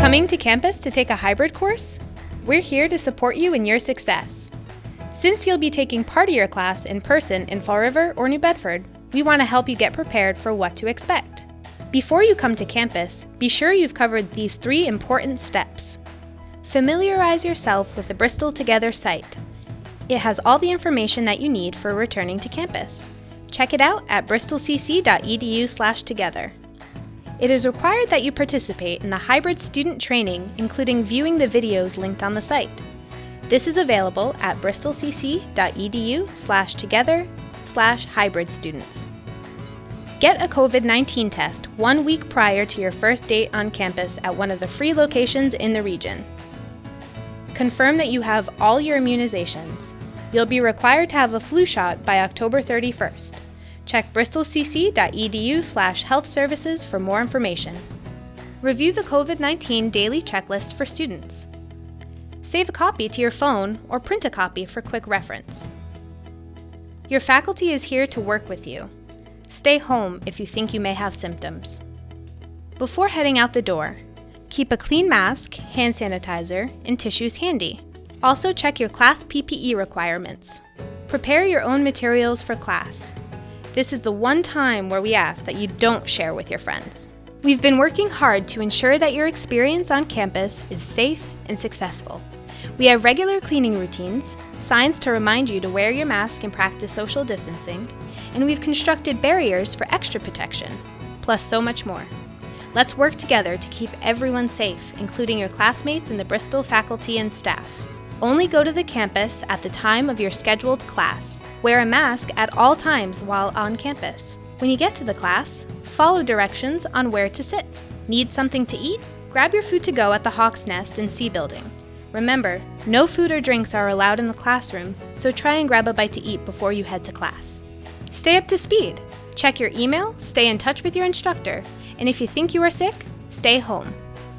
Coming to campus to take a hybrid course? We're here to support you in your success. Since you'll be taking part of your class in person in Fall River or New Bedford, we want to help you get prepared for what to expect. Before you come to campus, be sure you've covered these three important steps. Familiarize yourself with the Bristol Together site. It has all the information that you need for returning to campus. Check it out at bristolcc.edu/together. It is required that you participate in the hybrid student training, including viewing the videos linked on the site. This is available at bristolcc.edu/together/hybrid students. Get a COVID-19 test one week prior to your first date on campus at one of the free locations in the region. Confirm that you have all your immunizations. You'll be required to have a flu shot by October 31st. Check bristolcc.edu slash health services for more information. Review the COVID-19 daily checklist for students. Save a copy to your phone or print a copy for quick reference. Your faculty is here to work with you. Stay home if you think you may have symptoms. Before heading out the door, keep a clean mask, hand sanitizer, and tissues handy. Also check your class PPE requirements. Prepare your own materials for class. This is the one time where we ask that you don't share with your friends. We've been working hard to ensure that your experience on campus is safe and successful. We have regular cleaning routines, signs to remind you to wear your mask and practice social distancing, and we've constructed barriers for extra protection, plus so much more. Let's work together to keep everyone safe, including your classmates and the Bristol faculty and staff. Only go to the campus at the time of your scheduled class. Wear a mask at all times while on campus. When you get to the class, follow directions on where to sit. Need something to eat? Grab your food to go at the Hawk's Nest in C Building. Remember, no food or drinks are allowed in the classroom, so try and grab a bite to eat before you head to class. Stay up to speed. Check your email, stay in touch with your instructor, and if you think you are sick, stay home.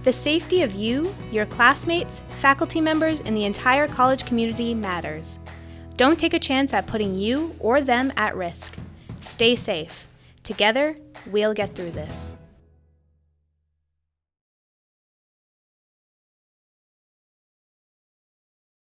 The safety of you, your classmates, faculty members, and the entire college community matters. Don't take a chance at putting you or them at risk. Stay safe. Together, we'll get through this.